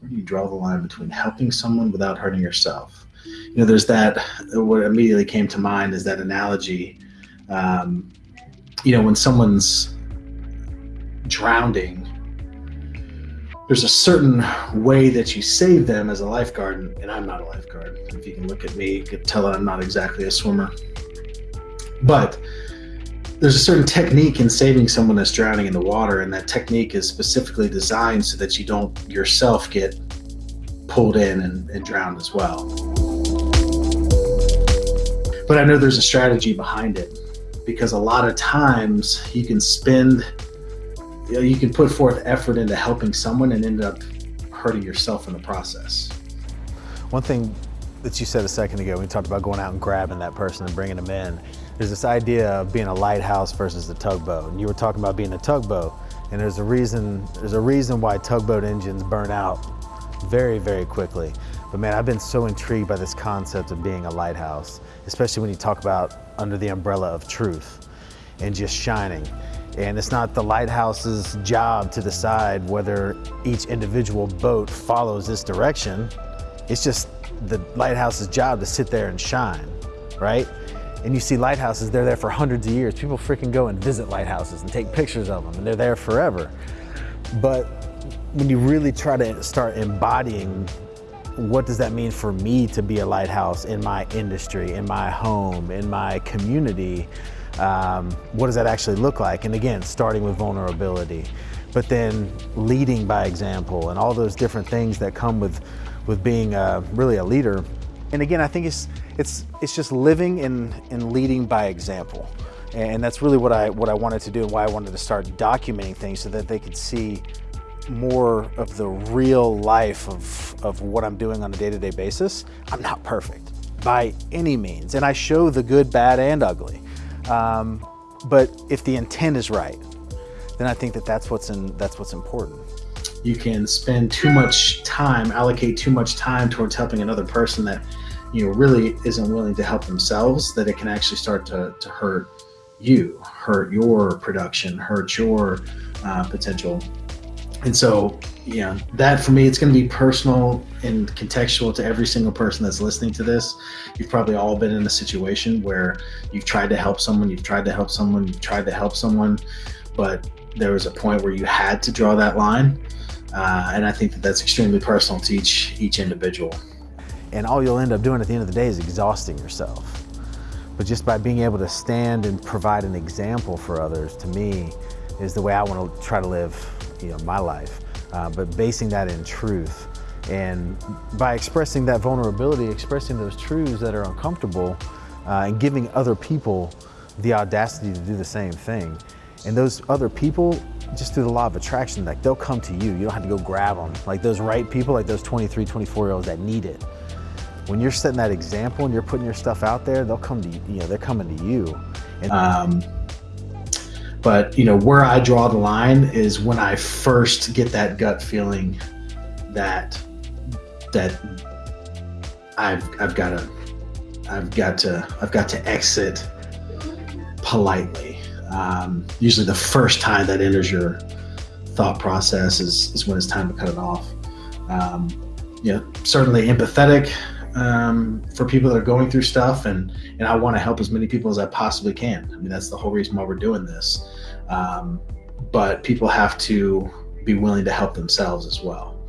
Where do you draw the line between helping someone without hurting yourself? You know, there's that. What immediately came to mind is that analogy. Um, you know, when someone's drowning, there's a certain way that you save them as a lifeguard, and I'm not a lifeguard. If you can look at me, you can tell I'm not exactly a swimmer. But there's a certain technique in saving someone that's drowning in the water, and that technique is specifically designed so that you don't yourself get pulled in and, and drowned as well. But I know there's a strategy behind it because a lot of times you can spend, you, know, you can put forth effort into helping someone and end up hurting yourself in the process. One thing that you said a second ago, we talked about going out and grabbing that person and bringing them in there's this idea of being a lighthouse versus a tugboat. And you were talking about being a tugboat, and there's a reason, there's a reason why tugboat engines burn out very, very quickly. But man, I've been so intrigued by this concept of being a lighthouse, especially when you talk about under the umbrella of truth and just shining. And it's not the lighthouse's job to decide whether each individual boat follows this direction. It's just the lighthouse's job to sit there and shine, right? And you see lighthouses, they're there for hundreds of years. People freaking go and visit lighthouses and take pictures of them, and they're there forever. But when you really try to start embodying what does that mean for me to be a lighthouse in my industry, in my home, in my community? Um, what does that actually look like? And again, starting with vulnerability, but then leading by example and all those different things that come with, with being a, really a leader. And again, I think it's, it's, it's just living and, and leading by example. And that's really what I, what I wanted to do and why I wanted to start documenting things so that they could see more of the real life of, of what I'm doing on a day-to-day -day basis. I'm not perfect by any means. And I show the good, bad, and ugly. Um, but if the intent is right, then I think that that's what's, in, that's what's important. You can spend too much time, allocate too much time towards helping another person that you know really isn't willing to help themselves that it can actually start to, to hurt you hurt your production hurt your uh, potential. And so yeah that for me it's going to be personal and contextual to every single person that's listening to this. You've probably all been in a situation where you've tried to help someone you've tried to help someone you've tried to help someone but there was a point where you had to draw that line uh, and i think that that's extremely personal to each each individual and all you'll end up doing at the end of the day is exhausting yourself. But just by being able to stand and provide an example for others, to me, is the way I want to try to live you know, my life. Uh, but basing that in truth. And by expressing that vulnerability, expressing those truths that are uncomfortable, uh, and giving other people the audacity to do the same thing. And those other people, just through the law of attraction, like they'll come to you. You don't have to go grab them. Like those right people, like those 23, 24 year olds that need it when you're setting that example and you're putting your stuff out there, they'll come to you, you know, they're coming to you. And, um, but you know, where I draw the line is when I first get that gut feeling that, that I've, I've got to, I've got to, I've got to exit politely. Um, usually the first time that enters your thought process is, is when it's time to cut it off. Um, you know, certainly empathetic, um, for people that are going through stuff, and and I want to help as many people as I possibly can. I mean, that's the whole reason why we're doing this. Um, but people have to be willing to help themselves as well.